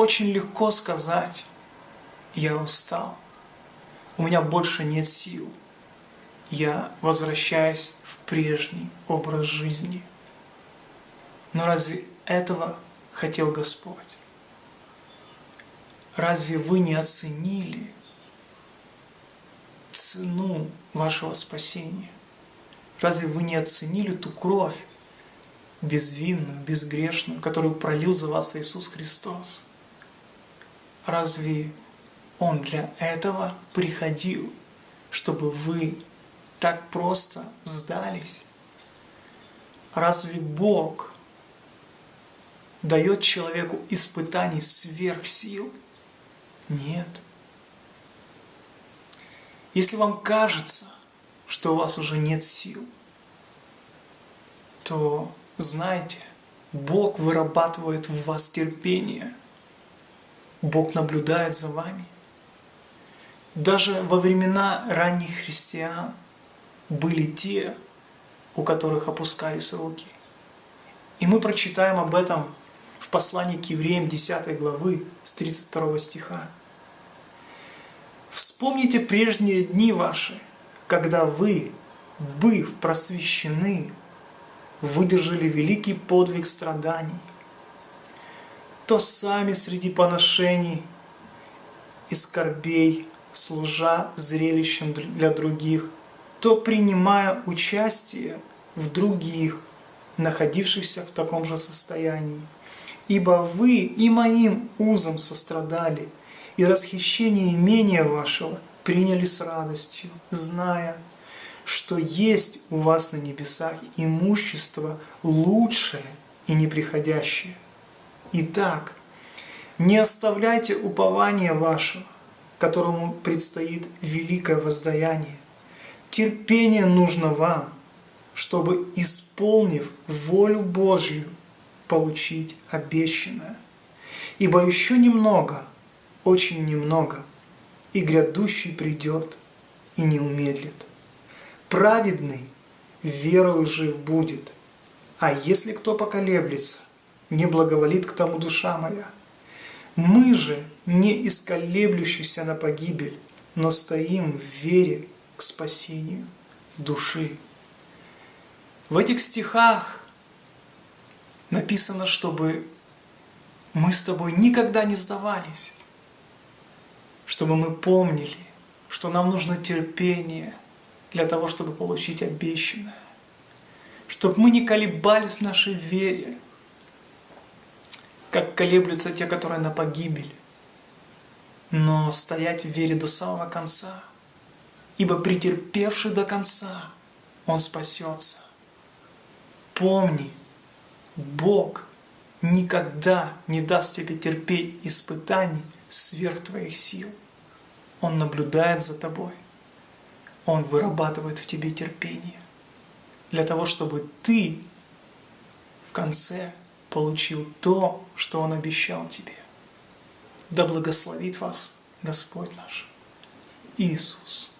очень легко сказать, я устал, у меня больше нет сил, я возвращаюсь в прежний образ жизни. Но разве этого хотел Господь? Разве вы не оценили цену вашего спасения? Разве вы не оценили ту кровь безвинную, безгрешную, которую пролил за вас Иисус Христос? Разве Он для этого приходил, чтобы вы так просто сдались? Разве Бог дает человеку испытаний сверх сил? Нет. Если вам кажется, что у вас уже нет сил, то знайте, Бог вырабатывает в вас терпение. Бог наблюдает за вами. Даже во времена ранних христиан были те, у которых опускались руки. И мы прочитаем об этом в послании к евреям 10 главы с 32 стиха. Вспомните прежние дни ваши, когда вы, быв просвещены, выдержали великий подвиг страданий, то сами среди поношений и скорбей, служа зрелищем для других, то принимая участие в других, находившихся в таком же состоянии. Ибо вы и моим узом сострадали – и расхищение имения вашего приняли с радостью, зная, что есть у вас на небесах имущество лучшее и неприходящее. Итак, не оставляйте упования вашего, которому предстоит великое воздаяние. Терпение нужно вам, чтобы, исполнив волю Божью, получить обещанное. Ибо еще немного – очень немного, и грядущий придет и не умедлит. Праведный верою жив будет, а если кто поколеблется, не благоволит к тому душа моя. Мы же не исколеблющиеся на погибель, но стоим в вере к спасению души. В этих стихах написано, чтобы мы с тобой никогда не сдавались, чтобы мы помнили, что нам нужно терпение для того, чтобы получить обещанное. Чтобы мы не колебались в нашей вере, как колеблются те, которые на погибель, но стоять в вере до самого конца, ибо претерпевший до конца, он спасется. Помни, Бог никогда не даст тебе терпеть испытаний сверх твоих сил. Он наблюдает за тобой. Он вырабатывает в тебе терпение. Для того, чтобы ты в конце получил то, что Он обещал тебе. Да благословит вас Господь наш Иисус.